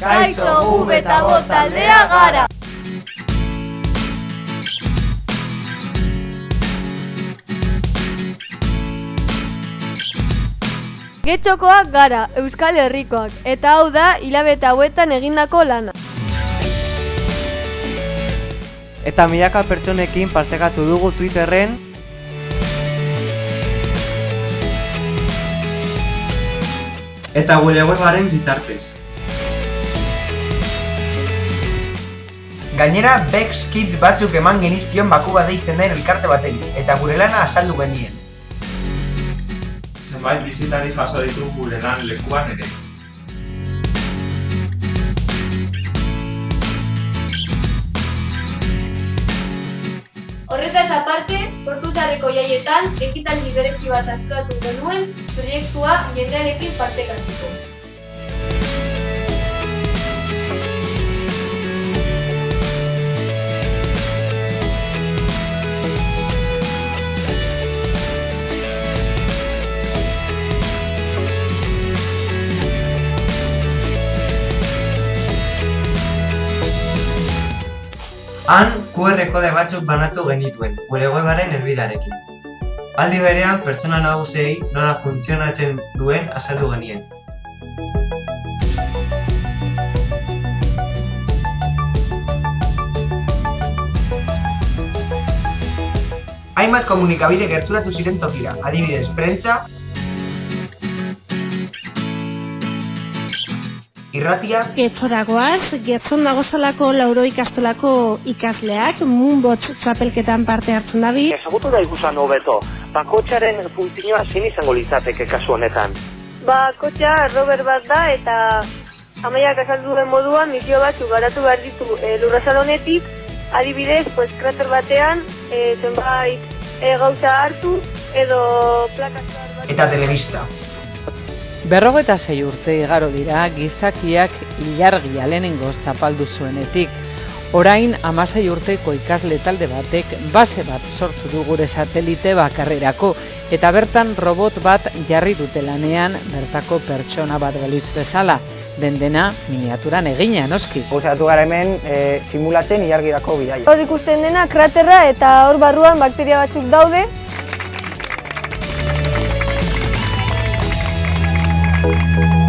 Kaixo, gu beta bot taldea gara! Getxokoak gara, Euskal Herrikoak, eta hau da hilabete hauetan egindako lana. Eta milaka pertsonekin partekatu dugu Twitterren Eta gure webaren bitartez. Gainera, Bex Kids batzuk eman genizkion baku bat deitzen den elkarte baten, eta gure lana azaldu genien. Zenbait bizitari jaso ditu gure lan lekuan ere. Horretaz aparte, Portuzarreko jaietan, ekitaldi berezi bat antolatu genuen, proiektua jendearekin partekatzeko. Han QR kode batzuk banatu genituen, gure webaren helbidearekin. Aldi berean, pertsona nagusiei nola funtzionatzen duen azaldu genien. Hainbat komunikabide gerturatu ziren tokira, adibidez, prentza, irratia, Getzoragoaz, getzon dagozalako lauro ikastolako ikasleak, Moonbots txapelketan parte hartzen dabi. Ezagutu da ikusan hobeto, bakotxaren funtzioa zein izango litzateke kasu honetan. Ba, kotxea Robert bat da eta amaiak azaldu den moduan misio batzuk garatu behar ditu e, lurrazal honetik, adibidez, pues, krater batean, e, zenbait e, gauza hartu edo plakazioar bat. eta telebista. Berrogeta sei urte igaro dira gizakiak ilargia lehenengo zapaldu zuenetik. Orain amasei urteko ikasle talde batek base bat sortu du gure satelite bakarrerako eta bertan robot bat jarri dute lanean bertako pertsona bat balitz bezala. Den dena miniaturan egina noski. Gozatu gara hemen e, simulatzen ilargirako bidaia. Hor ikusten dena kraterra eta hor barruan bakteria batzuk daude, Thank you.